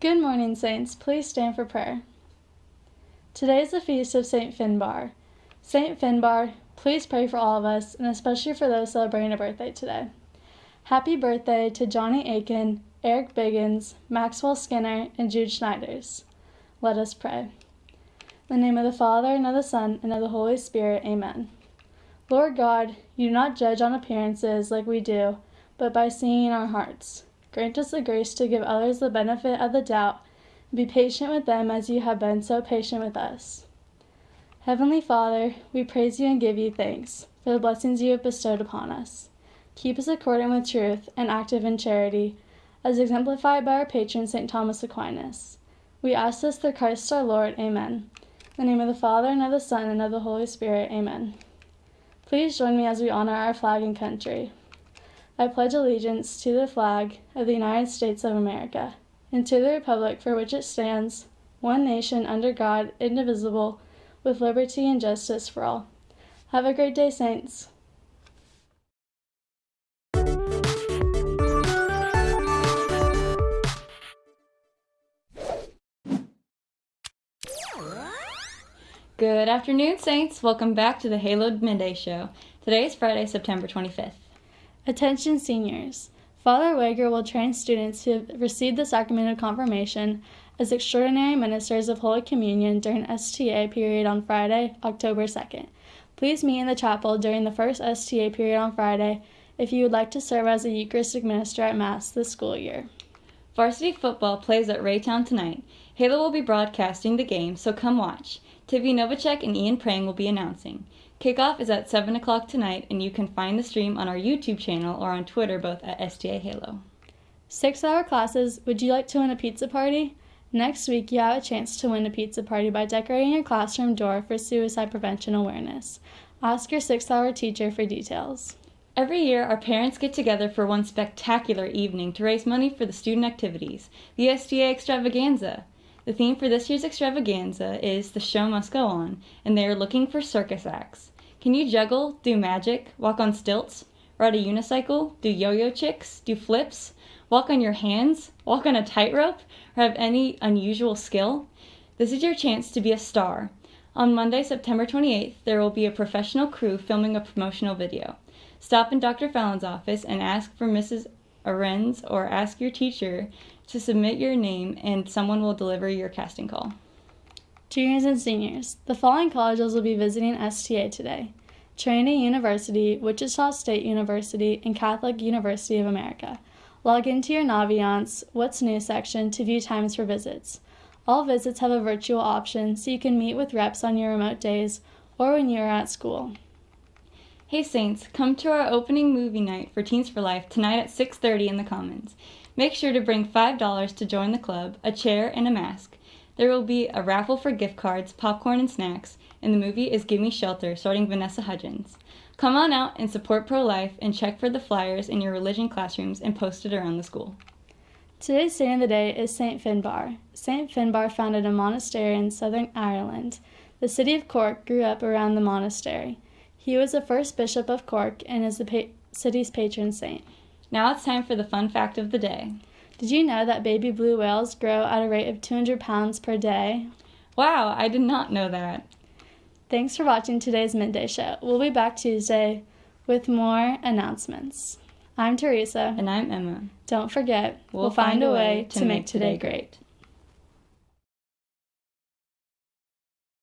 Good morning, Saints. Please stand for prayer. Today is the feast of St. Finbar. St. Finbar, please pray for all of us, and especially for those celebrating a birthday today. Happy birthday to Johnny Aiken, Eric Biggins, Maxwell Skinner, and Jude Schneiders. Let us pray. In the name of the Father, and of the Son, and of the Holy Spirit, amen. Lord God, you do not judge on appearances like we do, but by seeing our hearts. Grant us the grace to give others the benefit of the doubt, be patient with them as you have been so patient with us. Heavenly Father, we praise you and give you thanks for the blessings you have bestowed upon us. Keep us according with truth and active in charity, as exemplified by our patron St. Thomas Aquinas. We ask this through Christ our Lord. Amen. In the name of the Father, and of the Son, and of the Holy Spirit. Amen. Please join me as we honor our flag and country. I pledge allegiance to the flag of the United States of America and to the republic for which it stands, one nation under God, indivisible, with liberty and justice for all. Have a great day, Saints. Good afternoon, Saints. Welcome back to the Halo Midday Show. Today is Friday, September 25th. Attention seniors. Father Wager will train students who have received the sacrament of confirmation as extraordinary ministers of Holy Communion during STA period on Friday, October 2nd. Please meet in the chapel during the first STA period on Friday if you would like to serve as a Eucharistic minister at Mass this school year. Varsity football plays at Raytown tonight. Halo will be broadcasting the game, so come watch. Tiffy Novacek and Ian Prang will be announcing. Kickoff is at 7 o'clock tonight, and you can find the stream on our YouTube channel or on Twitter, both at STA Halo. Six hour classes. Would you like to win a pizza party? Next week, you have a chance to win a pizza party by decorating your classroom door for suicide prevention awareness. Ask your six hour teacher for details. Every year, our parents get together for one spectacular evening to raise money for the student activities, the STA Extravaganza. The theme for this year's extravaganza is The Show Must Go On, and they are looking for circus acts. Can you juggle, do magic, walk on stilts, ride a unicycle, do yo yo tricks, do flips, walk on your hands, walk on a tightrope, or have any unusual skill? This is your chance to be a star. On Monday, September 28th, there will be a professional crew filming a promotional video. Stop in Dr. Fallon's office and ask for Mrs. Arends or ask your teacher to submit your name and someone will deliver your casting call. Juniors and seniors, the following colleges will be visiting STA today Trinity University, Wichita State University, and Catholic University of America. Log into your Naviance What's New section to view times for visits. All visits have a virtual option so you can meet with reps on your remote days or when you are at school. Hey Saints, come to our opening movie night for Teens for Life tonight at 6:30 in the Commons. Make sure to bring $5 to join the club, a chair, and a mask. There will be a raffle for gift cards, popcorn, and snacks, and the movie is Gimme Shelter, starring Vanessa Hudgens. Come on out and support pro life and check for the flyers in your religion classrooms and post it around the school. Today's saint of the day is St. Finbar. St. Finbar founded a monastery in southern Ireland. The city of Cork grew up around the monastery. He was the first bishop of Cork and is the pa- city's patron saint. Now it's time for the fun fact of the day. Did you know that baby blue whales grow at a rate of 200 pounds per day? Wow, I did not know that. Thanks for watching today's Midday Show. We'll be back Tuesday with more announcements. I'm Teresa. And I'm Emma. Don't forget, we'll, we'll find, find, a way to make today great.